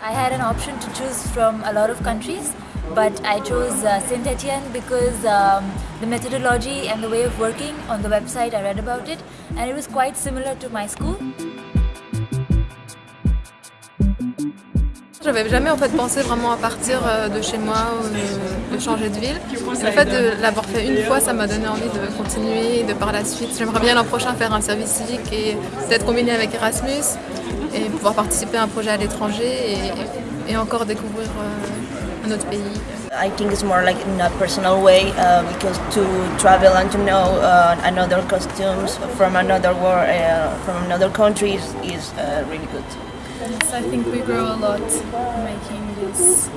I had an option to choose from a lot of countries, but I chose uh, Saint Etienne because um, the methodology and the way of working on the website I read about it, and it was quite similar to my school. J'avais jamais en fait pensé vraiment à partir euh, de chez moi ou de changer de ville. le fait de l'avoir fait une fois, ça m'a donné envie de continuer, de par la suite. J'aimerais bien l'an prochain faire un service civique et peut-être combiner avec Erasmus et pouvoir participer à un projet à l'étranger et, encore découvrir euh, un autre pays. I think it's more like in a personal way uh, because to travel and to know uh, another costumes from another world, uh, from another countries is uh, really good. Yes, I think we grow a lot making this uh,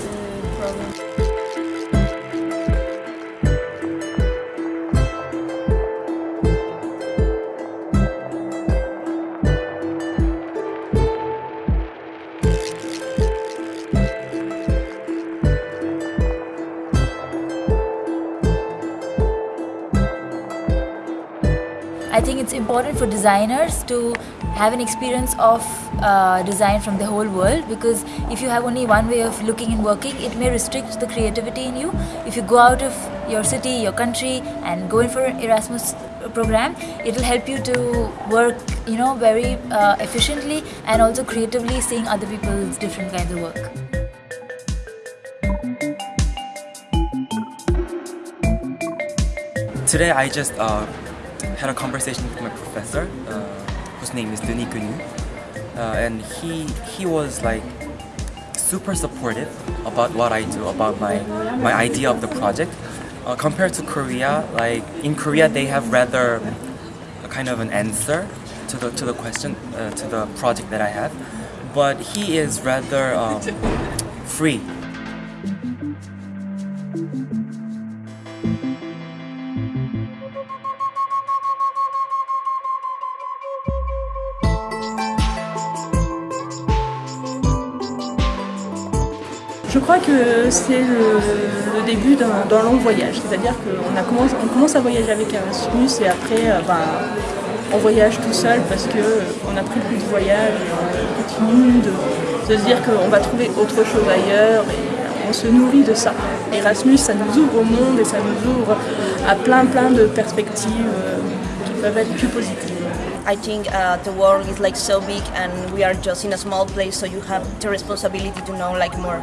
program. I think it's important for designers to have an experience of uh, design from the whole world because if you have only one way of looking and working, it may restrict the creativity in you. If you go out of your city, your country, and go in for an Erasmus program, it will help you to work, you know, very uh, efficiently and also creatively, seeing other people's different kinds of work. Today I just uh, had a conversation with my professor, uh, whose name is Denis Gunu, uh, and he he was like super supportive about what I do, about my my idea of the project. Uh, compared to Korea, like in Korea they have rather a kind of an answer to the to the question uh, to the project that I have, but he is rather um, free Je crois que c'est le, début d'un long voyage, c'est-à-dire qu'on commence, on commence à voyager avec Erasmus et après euh, ben, on voyage tout seul parce qu'on a pris le goût du voyage et on continue de, de se dire qu'on va trouver autre chose ailleurs et on se nourrit de ça. Erasmus, ça nous ouvre au monde et ça nous ouvre à plein plein de perspectives euh, qui peuvent être plus positives. I think uh, the world is like so big and we are just in a small place so you have the responsibility to know like more.